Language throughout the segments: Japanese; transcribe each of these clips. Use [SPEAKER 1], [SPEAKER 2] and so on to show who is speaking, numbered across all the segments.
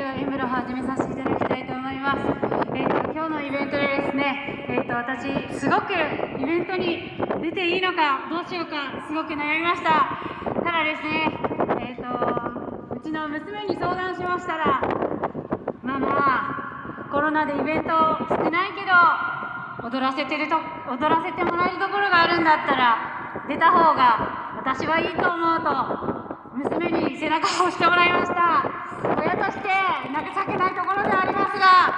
[SPEAKER 1] では演舞を始めさせていただきたいと思います。えーと、今日のイベントでですね、えーと、私、すごくイベントに出ていいのか、どうしようか、すごく悩みました。ただですね、えーと、うちの娘に相談しましたら、ママ、コロナでイベント少ないけど、踊らせてると踊らせてもらえるところがあるんだったら、出た方が私はいいと思うと、娘に背中を押してもらいました。親として情けないところでありますが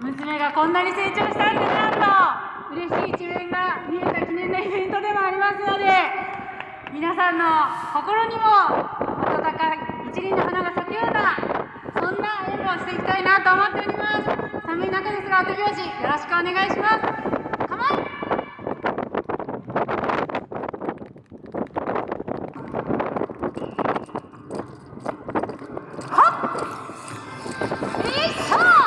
[SPEAKER 1] 娘がこんなに成長したんだなと嬉しい一面が見えた記念のイベントでもありますので皆さんの心にも温かい一輪の花が咲くようなそんな演舞をしていきたいなと思っております。寒い中ですが手拍子よろしくお願いします構えよっ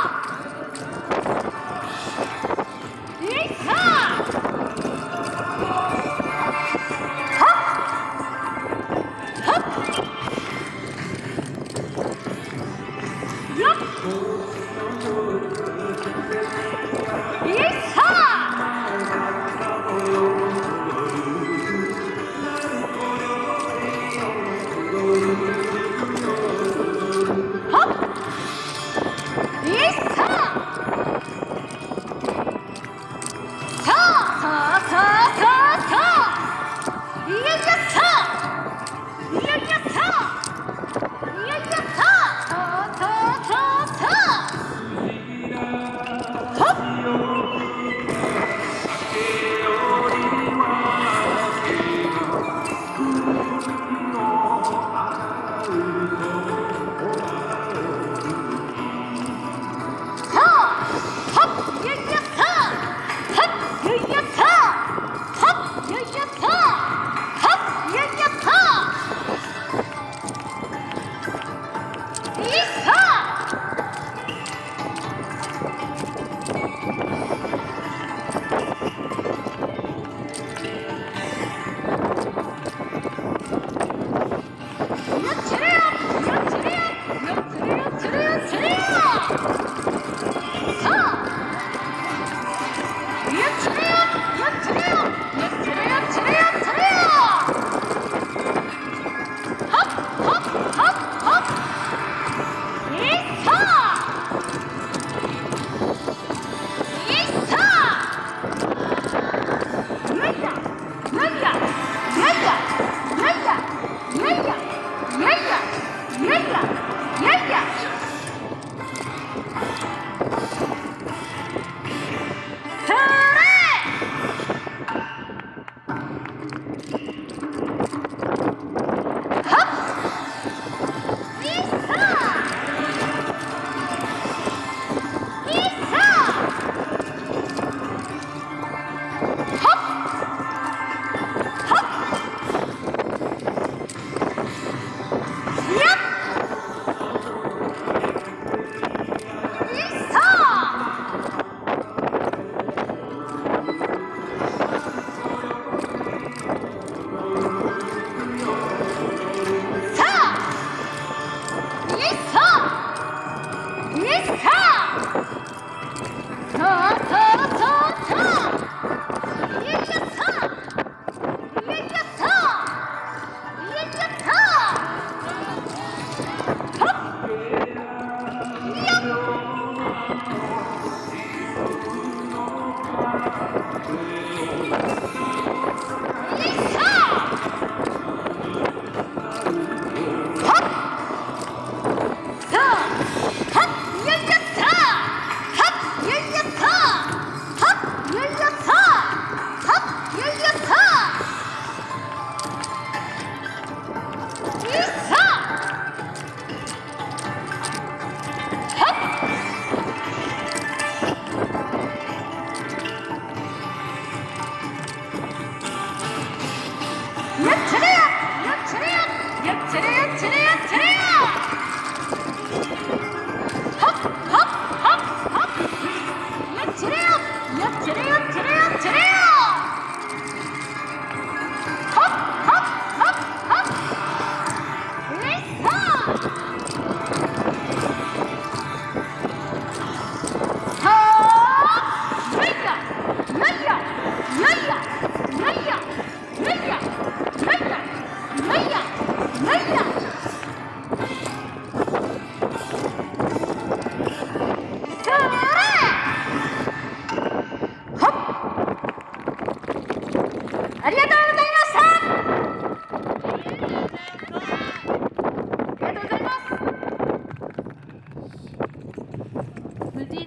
[SPEAKER 1] Yes! เธอ ありがとう